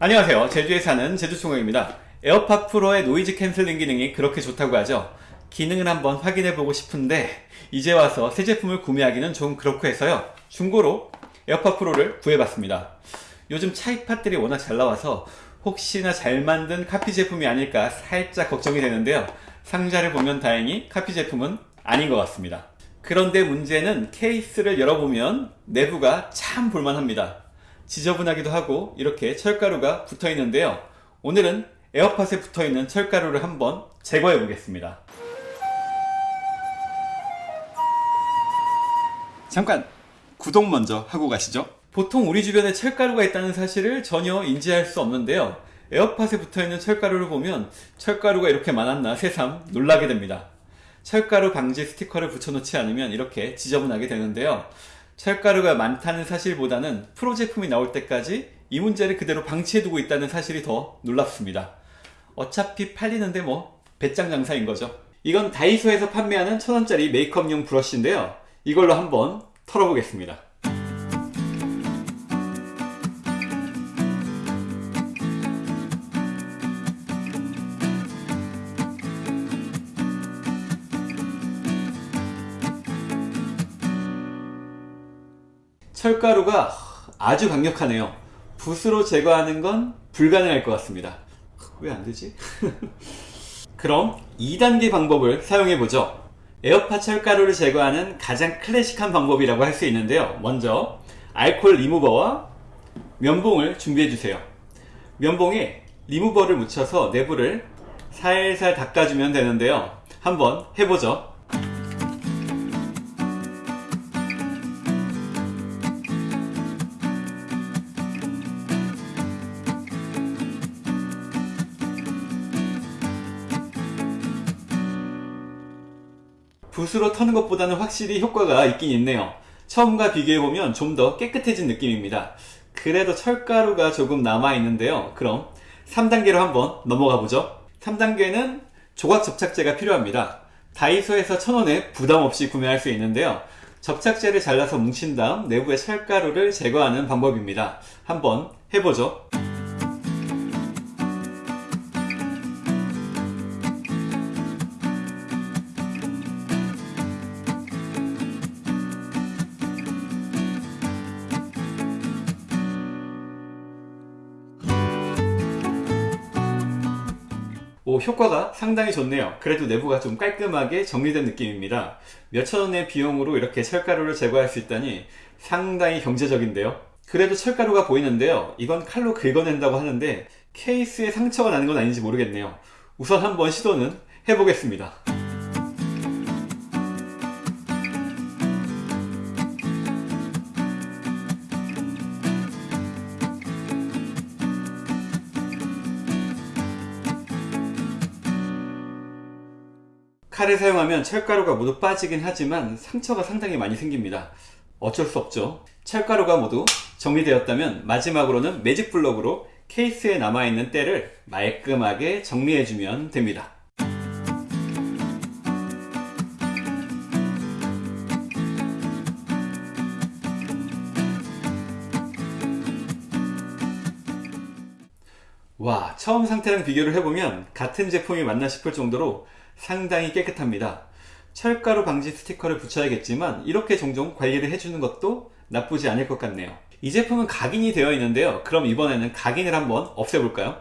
안녕하세요. 제주에 사는 제주총각입니다. 에어팟 프로의 noise canceling 기능이 그렇게 좋다고 하죠? 기능을 한번 확인해 보고 싶은데 이제 와서 새 제품을 구매하기는 좀 그렇고 해서요. 중고로 에어팟 프로를 구해봤습니다. 요즘 차이팟들이 워낙 잘 나와서 혹시나 잘 만든 카피 제품이 아닐까 살짝 걱정이 되는데요. 상자를 보면 다행히 카피 제품은 아닌 것 같습니다. 그런데 문제는 케이스를 열어보면 내부가 참 볼만합니다 지저분하기도 하고 이렇게 철가루가 붙어 있는데요. 오늘은 에어팟에 붙어 있는 철가루를 한번 제거해 보겠습니다. 잠깐 구독 먼저 하고 가시죠. 보통 우리 주변에 철가루가 있다는 사실을 전혀 인지할 수 없는데요. 에어팟에 붙어 있는 철가루를 보면 철가루가 이렇게 많았나 새삼 놀라게 됩니다. 철가루 방지 스티커를 붙여놓지 않으면 이렇게 지저분하게 되는데요 철가루가 많다는 사실보다는 프로 제품이 나올 때까지 이 문제를 그대로 방치해두고 있다는 사실이 더 놀랍습니다. 어차피 팔리는데 뭐 배짱 장사인 거죠. 이건 다이소에서 판매하는 천원짜리 메이크업용 브러쉬인데요. 이걸로 한번 털어보겠습니다. 철가루가 아주 강력하네요. 붓으로 제거하는 건 불가능할 것 같습니다. 왜 안되지? 그럼 2단계 방법을 사용해보죠. 에어팟 철가루를 제거하는 가장 클래식한 방법이라고 할 수 있는데요. 먼저 알콜 리무버와 면봉을 준비해주세요. 면봉에 리무버를 묻혀서 내부를 살살 닦아주면 되는데요. 한번 해보죠 붓으로 터는 것보다는 확실히 효과가 있긴 있네요. 처음과 비교해보면 좀 더 깨끗해진 느낌입니다. 그래도 철가루가 조금 남아있는데요. 그럼 3단계로 한번 넘어가 보죠. 3단계는 조각 접착제가 필요합니다. 다이소에서 1000원에 부담없이 구매할 수 있는데요. 접착제를 잘라서 뭉친 다음 내부의 철가루를 제거하는 방법입니다. 한번 해보죠 오, 효과가 상당히 좋네요. 그래도 내부가 좀 깔끔하게 정리된 느낌입니다. 몇천원의 비용으로 이렇게 철가루를 제거할 수 있다니 상당히 경제적인데요. 그래도 철가루가 보이는데요. 이건 칼로 긁어낸다고 하는데 케이스에 상처가 나는 건 아닌지 모르겠네요. 우선 한번 시도는 해보겠습니다 칼을 사용하면 철가루가 모두 빠지긴 하지만 상처가 상당히 많이 생깁니다. 어쩔 수 없죠. 철가루가 모두 정리되었다면 마지막으로는 매직 블럭으로 케이스에 남아있는 때를 말끔하게 정리해주면 됩니다. 와 처음 상태랑 비교를 해보면 같은 제품이 맞나 싶을 정도로 상당히 깨끗합니다. 철가루 방지 스티커를 붙여야겠지만 이렇게 종종 관리를 해주는 것도 나쁘지 않을 것 같네요. 이 제품은 각인이 되어 있는데요. 그럼 이번에는 각인을 한번 없애볼까요?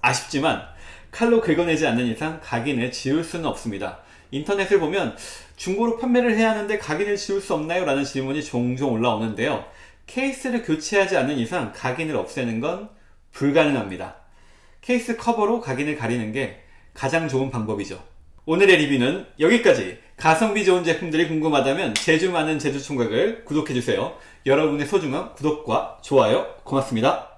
아쉽지만 칼로 긁어내지 않는 이상 각인을 지울 수는 없습니다. 인터넷을 보면 중고로 판매를 해야 하는데 각인을 지울 수 없나요? 라는 질문이 종종 올라오는데요. 케이스를 교체하지 않는 이상 각인을 없애는 건 불가능합니다. 케이스 커버로 각인을 가리는 게 가장 좋은 방법이죠 오늘의 리뷰는 여기까지. 가성비 좋은 제품들이 궁금하다면 제주 많은 제주 총각을 구독해주세요. 여러분의 소중한 구독과 좋아요 고맙습니다